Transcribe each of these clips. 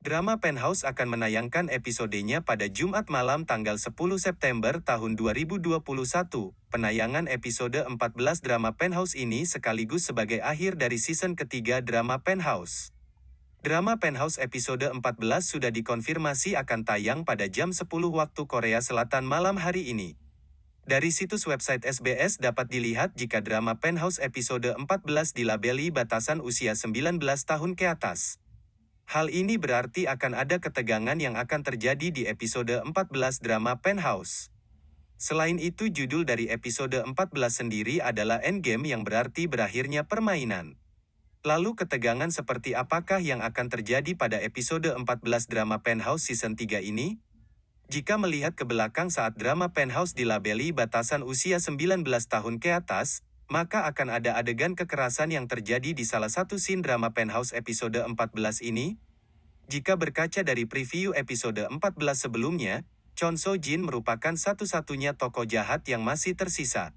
Drama Penthouse akan menayangkan episodenya pada Jumat malam tanggal 10 September tahun 2021. Penayangan episode 14 drama Penthouse ini sekaligus sebagai akhir dari season ketiga drama Penthouse. Drama Penthouse episode 14 sudah dikonfirmasi akan tayang pada jam 10 waktu Korea Selatan malam hari ini. Dari situs website SBS dapat dilihat jika drama Penthouse episode 14 dilabeli batasan usia 19 tahun ke atas. Hal ini berarti akan ada ketegangan yang akan terjadi di episode 14 drama Penthouse. Selain itu judul dari episode 14 sendiri adalah Endgame yang berarti berakhirnya permainan. Lalu ketegangan seperti apakah yang akan terjadi pada episode 14 drama Penthouse season 3 ini? Jika melihat ke belakang saat drama Penthouse dilabeli batasan usia 19 tahun ke atas, maka akan ada adegan kekerasan yang terjadi di salah satu scene drama Penthouse episode 14 ini. Jika berkaca dari preview episode 14 sebelumnya, Chon So Jin merupakan satu-satunya tokoh jahat yang masih tersisa.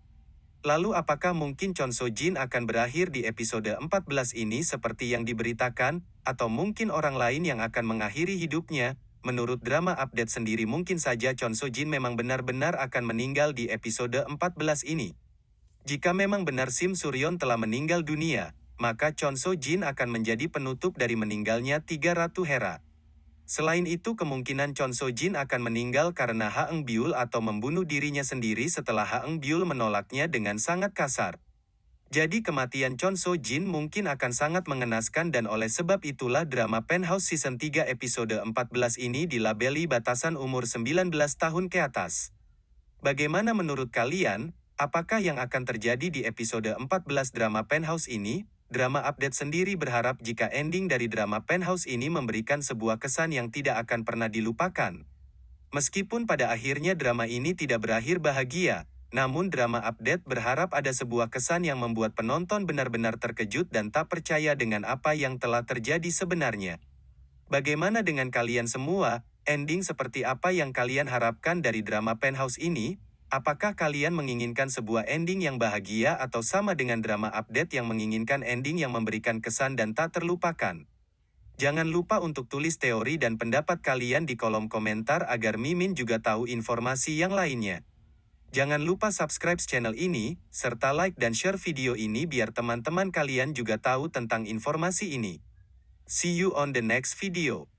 Lalu apakah mungkin Chon So Jin akan berakhir di episode 14 ini seperti yang diberitakan, atau mungkin orang lain yang akan mengakhiri hidupnya? Menurut drama update sendiri mungkin saja Chon So Jin memang benar-benar akan meninggal di episode 14 ini. Jika memang benar Sim Suryon telah meninggal dunia, maka Chon So Jin akan menjadi penutup dari meninggalnya tiga Ratu Hera. Selain itu kemungkinan Chon So Jin akan meninggal karena Haeng Byul atau membunuh dirinya sendiri setelah Haeng Byul menolaknya dengan sangat kasar. Jadi kematian Chon So Jin mungkin akan sangat mengenaskan dan oleh sebab itulah drama Penthouse Season 3 episode 14 ini dilabeli batasan umur 19 tahun ke atas. Bagaimana menurut kalian? Apakah yang akan terjadi di episode 14 drama Penthouse ini? Drama Update sendiri berharap jika ending dari drama Penthouse ini memberikan sebuah kesan yang tidak akan pernah dilupakan. Meskipun pada akhirnya drama ini tidak berakhir bahagia, namun drama Update berharap ada sebuah kesan yang membuat penonton benar-benar terkejut dan tak percaya dengan apa yang telah terjadi sebenarnya. Bagaimana dengan kalian semua? Ending seperti apa yang kalian harapkan dari drama Penthouse ini? Apakah kalian menginginkan sebuah ending yang bahagia atau sama dengan drama update yang menginginkan ending yang memberikan kesan dan tak terlupakan? Jangan lupa untuk tulis teori dan pendapat kalian di kolom komentar agar Mimin juga tahu informasi yang lainnya. Jangan lupa subscribe channel ini, serta like dan share video ini biar teman-teman kalian juga tahu tentang informasi ini. See you on the next video.